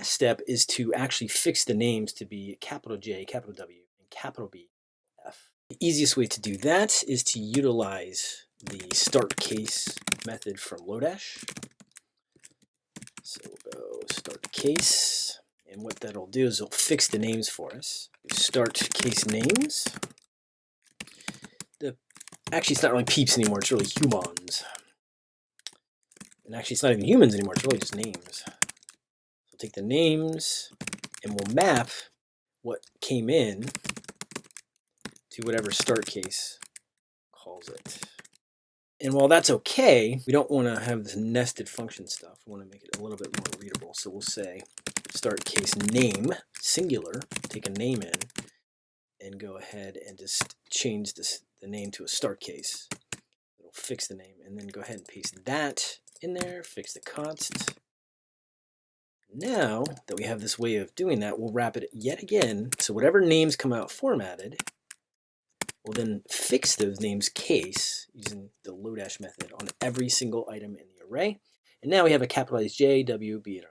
last step is to actually fix the names to be capital J, capital W, and capital B, F. The easiest way to do that is to utilize the start case method from Lodash. So we'll go start case, and what that'll do is it'll fix the names for us. Start case names. The actually it's not really peeps anymore, it's really humans. And actually it's not even humans anymore, it's really just names. Take the names and we'll map what came in to whatever start case calls it. And while that's okay, we don't want to have this nested function stuff. We want to make it a little bit more readable. So we'll say start case name, singular, take a name in, and go ahead and just change this, the name to a start case. It'll fix the name, and then go ahead and paste that in there, fix the const. Now that we have this way of doing that, we'll wrap it yet again. So whatever names come out formatted, we'll then fix those names case using the Lodash method on every single item in the array. And now we have a capitalized J, W, B, and R.